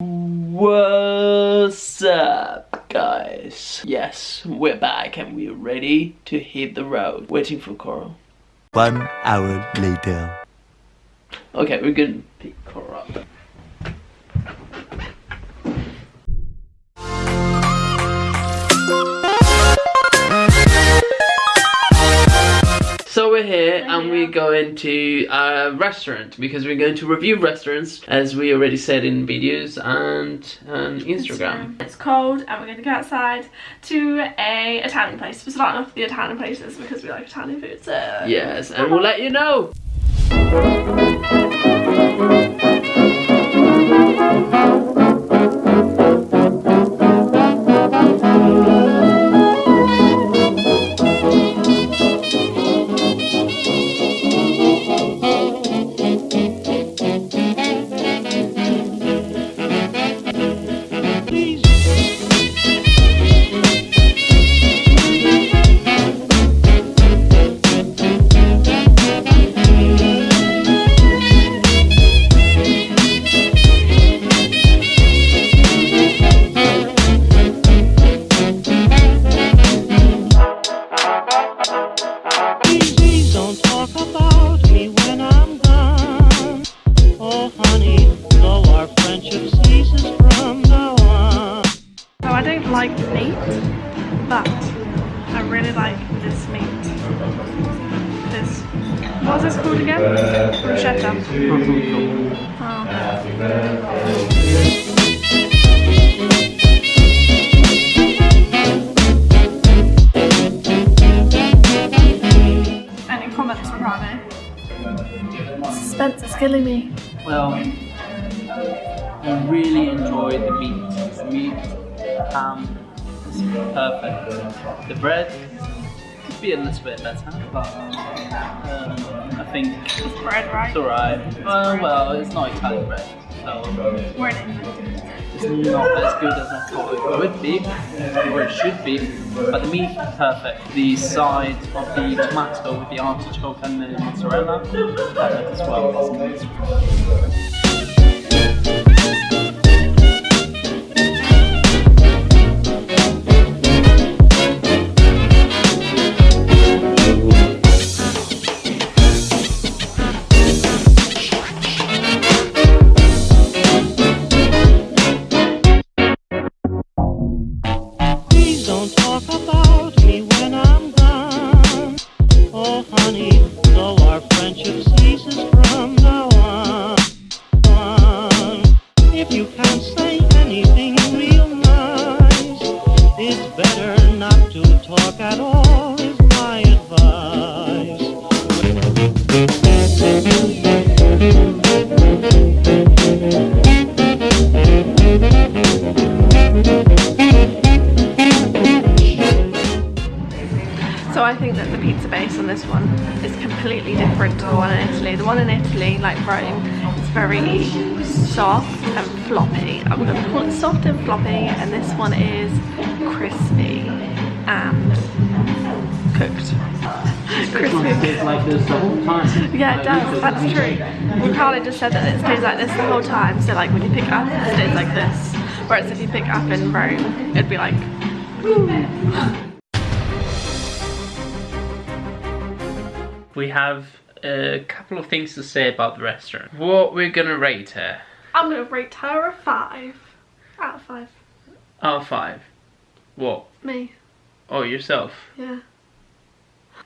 What's up, guys? Yes, we're back and we're ready to hit the road. Waiting for Coral. One hour later. Okay, we're gonna pick Coral up. Here and we're going to a restaurant because we're going to review restaurants as we already said in videos and um, Instagram. It's cold and we're going to go outside to a Italian place. We're starting off with the Italian places because we like Italian food. So Yes, and we'll let you know. This meat. This, what's this called again? Bruschetta. Oh. Any comments, Ricardo? Suspense is killing me. Well, I really enjoyed the meat. The meat um, is perfect. The bread be a little bit better, but um, I think It's bread, right? it's alright. Well, well, it's not Italian bread, so We're it's not as good as I thought it would be, or it should be. But the meat is perfect. The side of the tomato with the artichoke and the mozzarella, perfect as well. If you can't say anything real nice, it's better not to talk at all, is my advice. So I think that the pizza base on this one is completely different to the one in Italy. The one in Italy, like Rome, very soft and floppy. I'm going to call it soft and floppy, and this one is crispy and cooked. crispy. like this the whole time. Yeah, it does. That's true. Ricardo just said that it stays like this the whole time. So like when you pick it up, it stays like this. Whereas if you pick up in Rome, it'd be like. We have a couple of things to say about the restaurant. What we're gonna rate her? I'm gonna rate her a five out of five. Out of five. What? Me, Oh, yourself. yeah.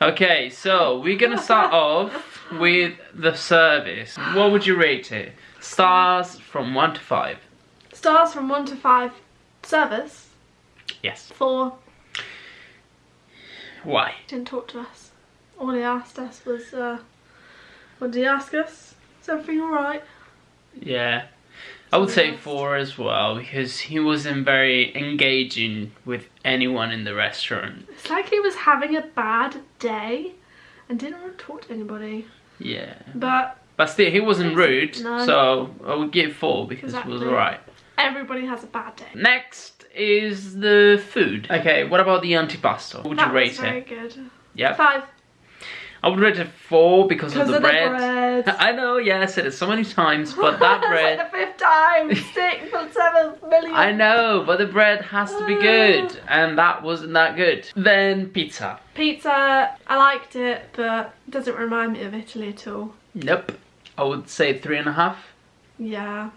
Okay, so we're gonna start off with the service. What would you rate it? Stars from one to five. Stars from one to five. Service Yes. four. Why? Didn't talk to us. All he asked us was, uh, what did he ask us? Is everything alright? Yeah. I would say four as well because he wasn't very engaging with anyone in the restaurant. It's like he was having a bad day and didn't want to talk to anybody. Yeah. But But still, he wasn't rude, No. so I would give four because it was alright. everybody has a bad day. Next is the food. Okay, what about the antipasto? What would that you rate was very it? good. Yeah. Five. I would rate it four because of the of the bread. bread. I know, yeah, I said it so many times, but that bread. like the fifth time, sixth, seventh million. I know, but the bread has to be good, uh. and that wasn't that good. Then pizza. Pizza, I liked it, but it doesn't remind me of Italy at all. Nope. I would say three and a half. Yeah,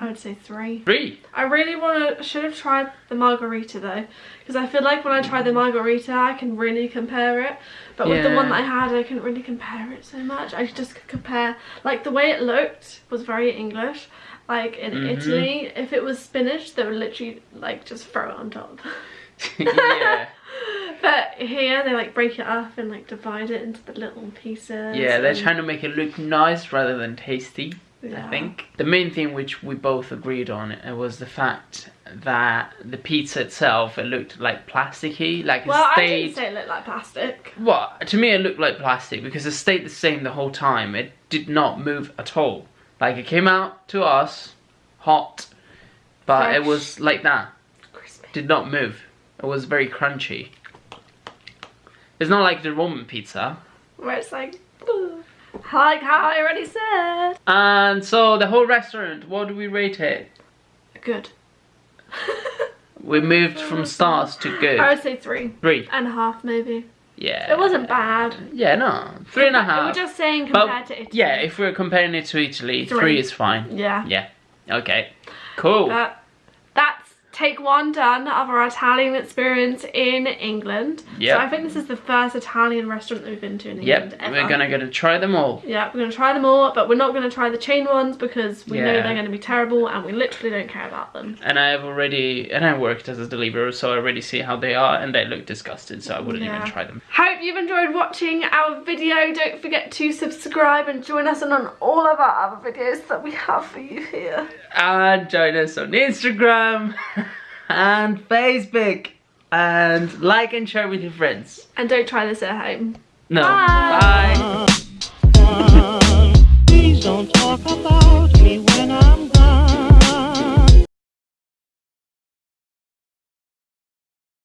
I would say three. Three. I really want to, should have tried the margherita though, because I feel like when I tried the margherita, I can really compare it. But with the one that I had, I couldn't really compare it so much. I just could compare, like the way it looked was very English. Like in Mhm. Italy, if it was spinach, they would literally like just throw it on top. yeah. But here they like break it up and like divide it into the little pieces. Yeah, they're and- trying to make it look nice rather than tasty. I think the main thing which we both agreed on uh, was the fact that the pizza itself it looked like plasticky, like Well, it I didn't say it looked like plastic. Well, to me it looked like plastic because it stayed the same the whole time. It did not move at all. Like it came out to us hot, but it was like that. Crispy. Did not move. It was very crunchy. It's not like the Roman pizza. Where it's like, like how I already said. And so the whole restaurant, what do we rate it? Good. We moved from stars to good. I would say three Three. and a half maybe. Yeah. It wasn't bad. Yeah, no. Three and a half. We're just saying But, compared to Italy. yeah, if we're comparing it to Italy, three, Three. is fine. Yeah. Yeah. Okay. Cool. But take one done of our Italian experience in England. Yep. So I think this is the first Italian restaurant that we've been to in yep. England ever. We're gonna gonna try them all. Yeah, we're gonna try them all, but we're not gonna try the chain ones because we know they're gonna be terrible and we literally don't care about them. And I've already and I worked as a deliverer, so I already see how they are, and they look disgusted, so I wouldn't Yeah. even try them. Hope you've enjoyed watching our video. Don't forget to subscribe and join us on all of our other videos that we have for you here. And join us on Instagram and Facebook. And like and share with your friends. And don't try this at home. No. Bye. Bye.